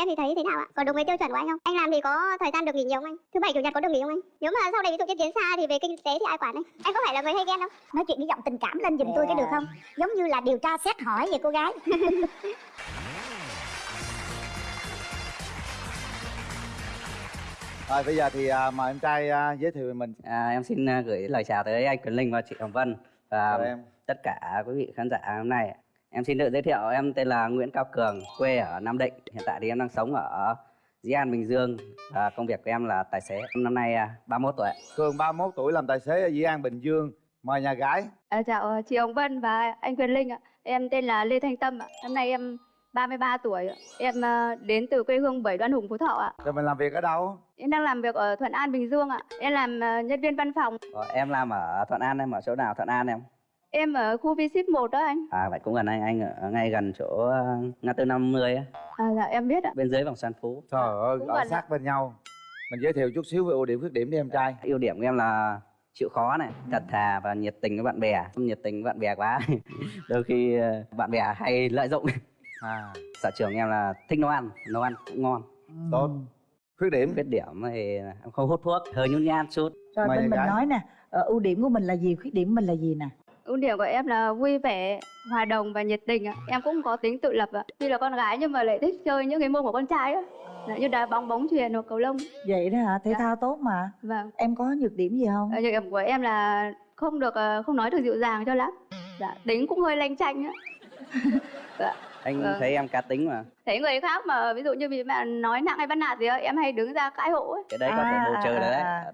em thì thấy thế nào ạ? Có đúng với tiêu chuẩn của anh không? Anh làm thì có thời gian được nghỉ nhiều không anh? Thứ bảy chủ nhật có được nghỉ không anh? Nếu mà sau này ví dụ như tiến xa thì về kinh tế thì ai quản anh? Anh có phải là người hay ghen không? nói chuyện với giọng tình cảm lên giùm tôi cái được không giống như là điều tra xét hỏi vậy cô gái Rồi bây giờ thì à, mời em trai à, giới thiệu về mình. À, em xin à, gửi lời chào tới anh Quyền Linh và chị Hồng Vân và Chào em. tất cả quý vị khán giả hôm nay. Em xin tự giới thiệu em tên là Nguyễn Cao Cường, quê ở Nam Định. Hiện tại thì em đang sống ở Dĩ An, Bình Dương và công việc của em là tài xế. Năm nay à, 31 tuổi. Cường 31 tuổi làm tài xế ở Dĩ An, Bình Dương. Mời nhà gái. À, chào ờ, chị Hồng Vân và anh Quyền Linh ạ. Em tên là Lê Thanh Tâm ạ. Năm nay em 33 tuổi. Em ờ, đến từ quê hương Bảy Đoan Hùng, Phú Thọ ạ. Rồi mình làm việc ở đâu? Em đang làm việc ở Thuận An, Bình Dương ạ. Em làm ờ, nhân viên văn phòng. Ờ, em làm ở Thuận An, em ở chỗ nào Thuận An em? Em ở khu V-Ship 1 đó anh. À vậy cũng gần anh, anh ở ngay gần chỗ à, ngã tư 50 á, À, dạ em biết ạ. bên dưới vòng xoan Phú. Trời ơi, cũng ở sát bên nhau. Mình giới thiệu chút xíu về ưu điểm khuyết điểm đi em trai. Ưu điểm của em là chịu khó này, thật thà và nhiệt tình với bạn bè. Không nhiệt tình với bạn bè quá, đôi khi ờ, bạn bè hay lợi dụng. À, Sở trường em là thích nấu ăn, nấu ăn cũng ngon. tốt. Khuyết điểm. Khuyết điểm thì em không hút thuốc, hơi nhút nhát chút. Rồi Mời bên mình gái. nói nè, ờ, ưu điểm của mình là gì, khuyết điểm của mình là gì nè? Ưu điểm của em là vui vẻ, hòa đồng và nhiệt tình ạ. Em cũng có tính tự lập ạ. Tuy là con gái nhưng mà lại thích chơi những cái môn của con trai á. Dạ, như đá bóng, bóng chuyền hoặc cầu lông. Vậy đó hả? Thể Dạ. thao tốt mà. Vâng. Em có nhược điểm gì không? Ờ, Nhược điểm của em là không được ờ, không nói được dịu dàng cho lắm. Dạ, tính cũng hơi lanh chanh á. dạ. Anh Vâng. thấy em cá tính mà, Thấy người khác mà ví dụ như bị bạn nói nặng hay bắt nạt gì á, em hay đứng ra cãi hộ ấy. cái đấy có thể À, bù trừ à, đấy. à.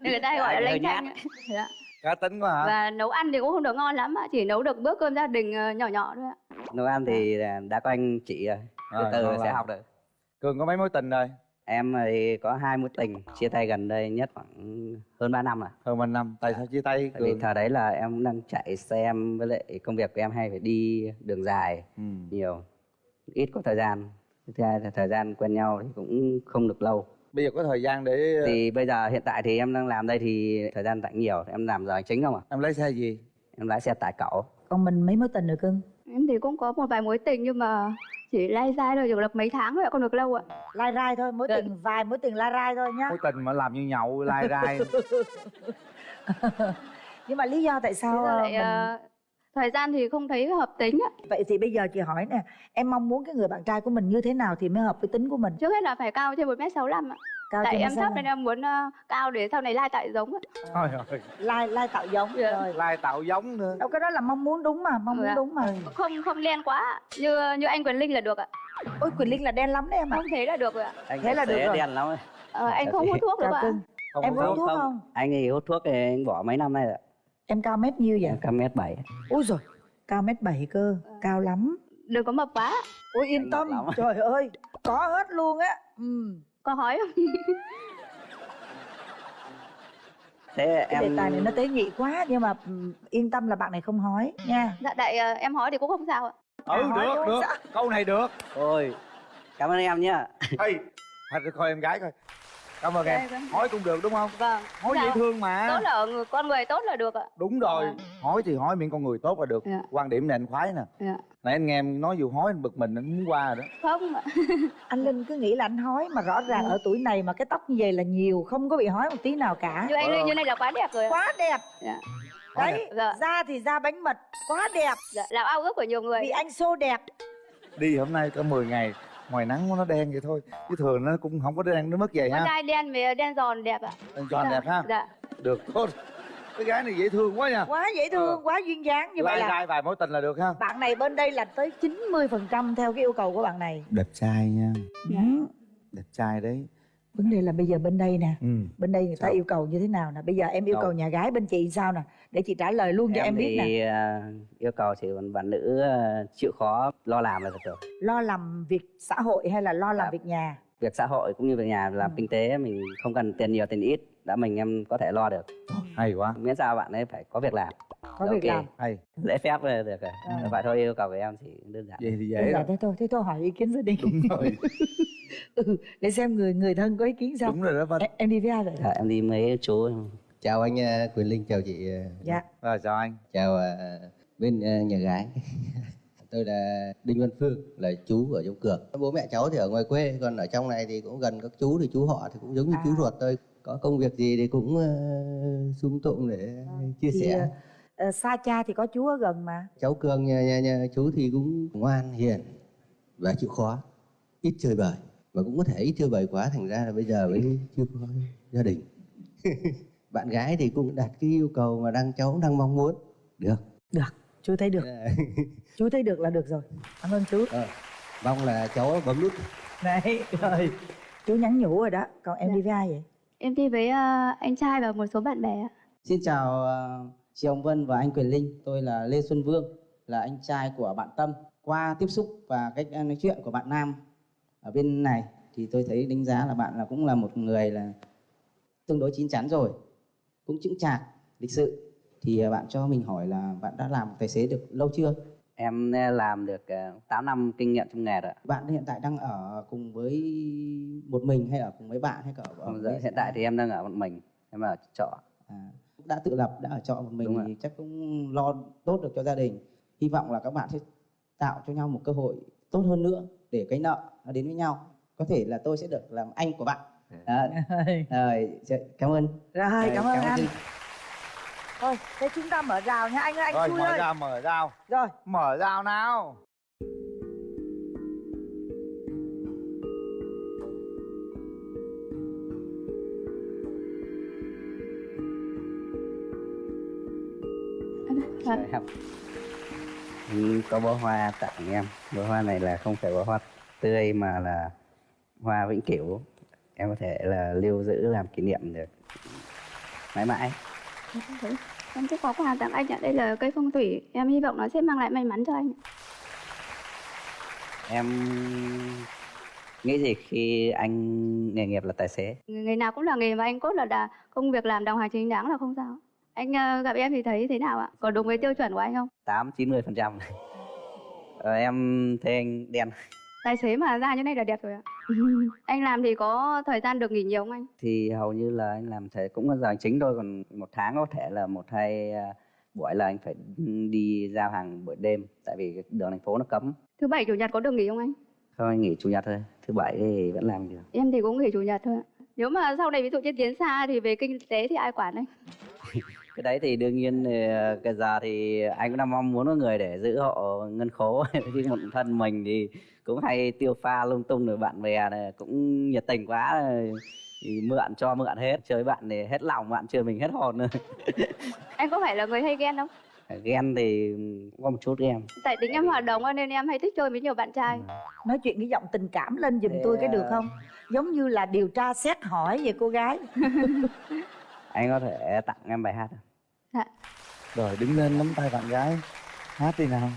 Nên người ta hay gọi là lanh chanh. ấy. Dạ. Cá tính quá hả? Và nấu ăn thì cũng không được ngon lắm ạ, chỉ nấu được bữa cơm gia đình ờ, nhỏ nhỏ thôi ạ. Nấu ăn thì đã có anh chị rồi, từ từ sẽ học được. Cường có mấy mối tình rồi? Em thì có hai mối tình, chia tay gần đây nhất khoảng hơn 3 năm rồi. Hơn mình năm. Tại sao chia tay Tại vì Cường? thời đấy là em đang chạy xe với lại công việc của em hay phải đi đường dài Ừ. nhiều, ít có thời gian. Thứ hai là thời gian quen nhau thì cũng không được lâu. Bây giờ có thời gian để Thì bây giờ hiện tại thì em đang làm đây thì thời gian rảnh nhiều, em làm giờ hành chính không à? em lấy xe gì? Em lái xe tải cẩu. Còn mình mấy mối tình rồi cưng? Em thì cũng có một vài mối tình nhưng mà chỉ lai dai thôi, chỉ được mấy tháng thôi ạ, không được lâu ạ. Lai rai thôi, mối tình vài mối tình lai rai thôi nhá. Mối tình mà làm như nhậu, lai rai. Nhưng mà lý do tại sao ờ, lại mình... thời gian thì không thấy hợp tính ạ. Vậy thì bây giờ chị hỏi nè, em mong muốn cái người bạn trai của mình như thế nào thì mới hợp với tính của mình? Trước hết là phải cao trên 1m65 ạ. Cao Tại em thấp nên em muốn ờ, cao để sau này lai tại giống. Trời ơi, Lai, lai tạo giống Dạ. rồi. lai tạo giống nữa. Đâu cái đó là mong muốn đúng mà, mong muốn Dạ. đúng mà. Không không đen quá. Như như anh Quyền Linh là được ạ. Ôi Quỳnh Linh là đen lắm đấy em ạ. Không thế là được rồi ạ. Anh Thế là được rồi. đen lắm ấy. Ờ, anh không hút thuốc được ạ. Không Em có hút thuốc. thuốc không? Anh thì hút thuốc thì anh bỏ mấy năm nay rồi. Em cao mét nhiêu vậy? Em cao mét bảy. Ui rồi, cao mét bảy cơ, cao lắm. Đừng có mập quá. Ôi yên Anh tâm, lắm. trời ơi, có hết luôn á. Ừ. Có hói không? Thế Cái đề em tài này nó tế nhị quá nhưng mà ừ, yên tâm là bạn này không hói nha. dạ đại ờ, em hói thì cũng không sao ạ. Ừ, hỏi được, được. sao? Câu này được. Ôi, cảm ơn em nhá. Hey, thôi coi em gái coi. Cảm ơn em. Đây, vâng. Hỏi cũng được đúng không? Vâng. Hỏi Dạ. dễ thương mà. Tốt là người, con người tốt là được ạ. Đúng rồi. Vâng. Hỏi thì hỏi miệng con người tốt là được. Dạ. Quan điểm này anh khoái nè. Dạ. Nãy anh nghe em nói vụ hói anh bực mình anh muốn qua rồi đó. Không ạ. Anh Linh cứ nghĩ là anh hói mà rõ ràng Ừ. ở tuổi này mà cái tóc như vậy là nhiều, không có bị hói một tí nào cả. Như anh Linh như này là quá đẹp rồi. Quá đẹp. Dạ. Đấy, Dạ. da thì da bánh mật, quá đẹp. Dạ, là ao ước của nhiều người. Vì anh xô đẹp. Đi hôm nay có 10 ngày ngoài nắng nó đen vậy thôi chứ thường nó cũng không có đen nó mất vậy Con ha trai đen với đen giòn đẹp ạ. anh cho anh Dạ. đẹp ha Dạ. được tốt cái gái này dễ thương quá nha Quá dễ thương, Ờ. quá duyên dáng như vậy là rai vài mối tình là được ha bạn này bên đây là tới 90% theo cái yêu cầu của bạn này. đẹp trai nha Dạ. Đẹp trai đấy Vấn đề là bây giờ bên đây nè, ừ bên đây người ta Sao? yêu cầu như thế nào nè? Bây giờ em yêu Đâu? cầu nhà gái bên chị sao nè? Để chị trả lời luôn cho em, biết nè. thì à, yêu cầu còn bạn nữ à, chịu khó lo làm là được rồi. Lo làm việc xã hội hay là lo làm Dạ. việc nhà? Việc xã hội cũng như việc nhà làm Ừ. kinh tế mình không cần tiền nhiều tiền ít đã mình em có thể lo được. hay quá Miễn sao bạn ấy phải có việc làm, Có việc Ok. làm. hay lễ phép là được rồi. Ừ. Vậy thôi yêu cầu của em chỉ đơn giản. vậy thì Đơn dễ giản rồi thế thôi, thế thôi hỏi ý kiến gia đình. đúng rồi ừ, để xem người người thân có ý kiến sao. đúng rồi đó Vân Em, em đi với ai vậy? Dạ, em đi mấy chú chào anh ờ, Quyền Linh chào chị ờ, Dạ. rồi chào anh chào ờ, bên nhà gái Tôi là Đinh Văn Phương, là chú ở trong Cường. Bố mẹ cháu thì ở ngoài quê, còn ở trong này thì cũng gần các chú thì chú họ thì cũng giống như chú À. ruột tôi. Có công việc gì thì cũng uh, tụng để chia Thì, sẻ. ờ, xa cha thì có chú ở gần mà Cháu Cường nhà, nhà, nhà chú thì cũng ngoan, hiền và chịu khó, ít chơi bời. Mà cũng có thể ít chơi bời quá thành ra là bây giờ mới chưa có gia đình. Bạn gái thì cũng đặt cái yêu cầu mà đang cháu đang mong muốn. Được. được chú thấy được chú thấy được là được rồi cảm ơn chú Ờ, mong là cháu bấm nút này rồi chú nhắn nhủ rồi đó còn em Dạ. đi với ai vậy Em thi với ờ, anh trai và một số bạn bè ạ. Xin chào ờ, chị Hồng Vân và anh Quyền Linh. Tôi là Lê Xuân Vương, là anh trai của bạn Tâm. Qua tiếp xúc và cách nói chuyện của bạn Nam ở bên này thì tôi thấy đánh giá là bạn là cũng là một người là tương đối chín chắn rồi, cũng chững chạc, lịch sự. Thì ờ, bạn cho mình hỏi là bạn đã làm tài xế được lâu chưa? em ờ, làm được uh, 8 năm kinh nghiệm trong nghề rồi. Bạn hiện tại đang ở cùng với một mình hay ở cùng với bạn hay cả ở Còn với hiện tại thì em đang ở một mình em ở trọ à, đã tự lập đã ở trọ một mình Đúng thì chắc cũng lo tốt được cho gia đình hy vọng là các bạn sẽ tạo cho nhau một cơ hội tốt hơn nữa để cái nợ nó đến với nhau. Có thể là tôi sẽ được làm anh của bạn. Đó. rồi cảm ơn. Rồi cảm ơn anh. Thôi thế chúng ta mở rào nha anh ơi anh rồi mở ơi. ra mở rào. Rồi. Mở rào nào. Vâng. Đại có bó hoa tặng em bó hoa này là không phải bó hoa tươi mà là hoa vĩnh cửu em có thể là lưu giữ làm kỷ niệm được mãi mãi Em sẽ có quà tặng anh ạ. Đây là cây phong thủy. Em hy vọng nó sẽ mang lại may mắn cho anh. em nghĩ gì khi anh nghề nghiệp là tài xế Người nào cũng là nghề mà anh cốt là, là công việc làm đồng hành chính đáng là không sao. Anh ờ, gặp em thì thấy thế nào ạ? Có đúng với tiêu chuẩn của anh không? tám chín mươi phần trăm em thấy anh đen Tài xế mà ra như này là đẹp rồi ạ. anh làm thì có thời gian được nghỉ nhiều không anh? thì hầu như là anh làm thể cũng là giờ chính thôi còn một tháng có thể là một hai à, buổi là anh phải đi giao hàng buổi đêm tại vì đường thành phố nó cấm Thứ bảy chủ nhật có được nghỉ không anh? thôi anh nghỉ chủ nhật thôi thứ bảy thì vẫn làm được Em thì cũng nghỉ chủ nhật thôi ạ. Nếu mà sau này ví dụ như tiến xa thì về kinh tế thì ai quản anh? cái đấy thì đương nhiên ờ, cái giờ thì anh cũng đang mong muốn có người để giữ hộ ngân khố. Chứ một thân mình thì cũng hay tiêu pha lung tung rồi bạn bè này cũng nhiệt tình quá. Rồi thì mượn cho mượn hết chơi bạn thì hết lòng bạn chơi mình hết hồn nữa Anh có phải là người hay ghen không? ghen thì cũng có một chút ghen. Tại tính em hoạt động nên em hay thích chơi với nhiều bạn trai. nói chuyện cái giọng tình cảm lên giùm Thế, tôi cái được à, không? Giống như là điều tra xét hỏi về cô gái anh có thể tặng em bài hát không? Dạ. rồi đứng lên nắm tay bạn gái. Hát đi nào.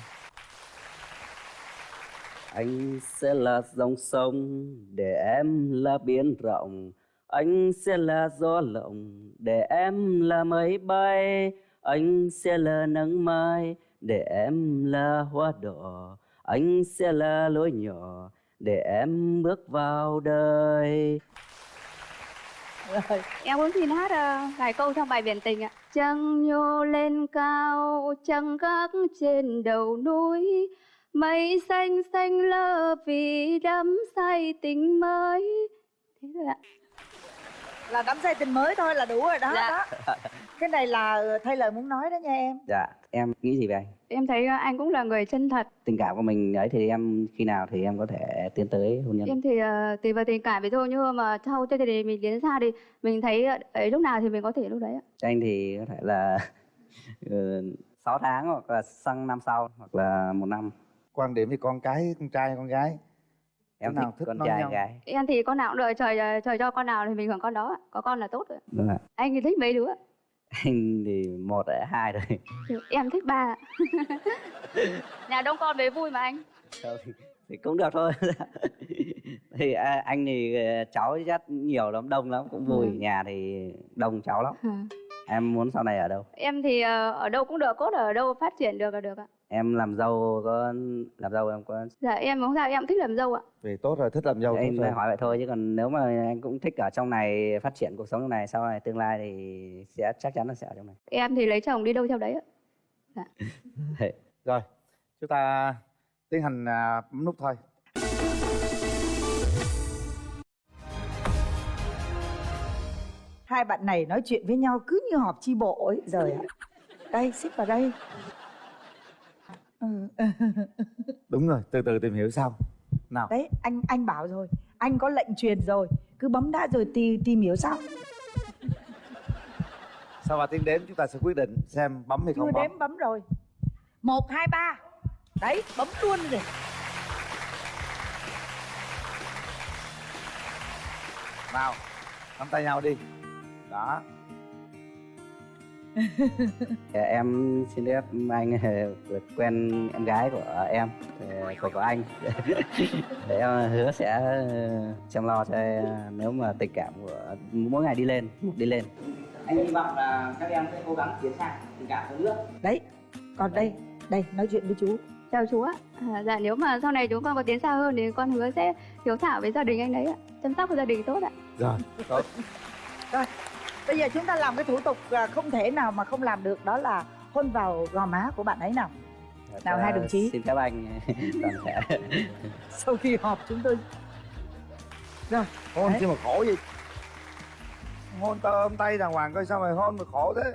Anh sẽ là dòng sông để em là biển rộng. Anh sẽ là gió lộng để em là mây bay. Anh sẽ là nắng mai để em là hoa đỏ. Anh sẽ là lối nhỏ để em bước vào đời rồi Em muốn xin hát ờ, vài câu trong bài biển tình ạ. Trăng nhô lên cao, trăng gác trên đầu núi. Mây xanh xanh lơ vì đắm say tình mới. Thế rồi ạ là đắm say tình mới thôi là đủ rồi đó, Dạ. đó. cái này là ờ, thay lời muốn nói đó nha em Dạ, em nghĩ gì về anh? Em thấy ờ, anh cũng là người chân thật. Tình cảm của mình ấy thì em khi nào thì em có thể tiến tới hôn nhân? Em thì ờ, tùy vào tình cảm ví dụ như mà sau chương trình mình đến xa thì mình thấy ấy lúc nào thì mình có thể lúc đấy ạ. Cho anh thì có thể là ừ, 6 tháng hoặc là sang năm sau hoặc là một năm quan điểm thì con cái con trai con gái em nào thích thích con trai nhau? gái Em thì con nào cũng đợi trời trời cho con nào thì mình hưởng con đó ạ. Có con là tốt rồi. đúng ạ Anh thì thích mấy đứa? anh thì một ở hai rồi Thì Em thích ba ạ. Nhà đông con với vui mà anh. Thôi, thì cũng được thôi thì à, anh thì ờ, cháu chắc nhiều lắm đông lắm cũng vui Ừ. nhà thì đông cháu lắm em muốn sau này ở đâu Em thì ờ, ở đâu cũng được, cốt ở đâu phát triển được là được ạ. Em làm dâu có làm dâu em có Dạ em không sao, em cũng thích làm dâu ạ. về tốt rồi thích làm dâu em rồi. hỏi vậy thôi chứ còn nếu mà anh cũng thích ở trong này phát triển cuộc sống trong này sau này tương lai thì sẽ chắc chắn là sẽ ở trong này Em thì lấy chồng đi đâu theo đấy ạ. rồi chúng ta tiến hành à, bấm nút thôi hai bạn này nói chuyện với nhau cứ như họp chi bộ ấy rồi ạ đây xích vào đây Ừ. đúng rồi từ từ tìm hiểu sau. Nào. Đấy anh anh bảo rồi anh có lệnh truyền rồi cứ bấm đã rồi tìm tìm hiểu sau. Sau ba tiếng đếm chúng ta sẽ quyết định xem bấm hay chưa không bấm. đếm bấm rồi. Một hai ba. Đấy bấm luôn rồi. Nào nắm tay nhau đi. Đó em xin phép anh được quen em gái của em ờ, của của anh. Để em hứa sẽ ờ, chăm lo cho em nếu mà tình cảm của mỗi ngày đi lên một đi lên. Anh hy vọng là các em sẽ cố gắng tiến xa tình cảm hơn nữa. Đấy còn đây đây nói chuyện với chú. Chào chú ạ. À, dạ nếu mà sau này chúng con có tiến xa hơn thì con hứa sẽ hiếu thảo với gia đình anh đấy ạ. Chăm sóc gia đình tốt ạ. Rồi tốt bây giờ chúng ta làm cái thủ tục à, không thể nào mà không làm được đó là hôn vào gò má của bạn ấy nào. Nào, hai đồng chí. xin phép anh. Toàn thể. Sau khi họp chúng tôi rồi hôn chứ mà khổ gì? Hôn tao ôm tay đàng hoàng coi sao mày hôn mà khổ thế?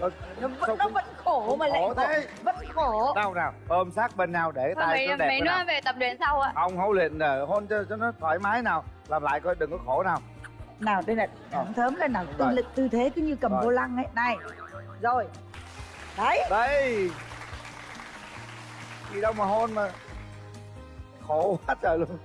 Rồi, nó nó cũng- vẫn khổ cũng mà lại khổ thế. vẫn khổ. Đâu nào ôm sát bên nhau để Thôi, tay mấy, nó đẹp mấy cái nữa nào về tập luyện sau ạ. Không hôn liền rồi hôn cho, cho nó thoải mái nào làm lại coi đừng có khổ nào nào đây là thẳng thớm lên nào. Tư lực tư thế cứ như cầm Rồi. vô lăng ấy. Này rồi. Đấy. Đây gì đâu mà hôn mà. Khổ quá trời luôn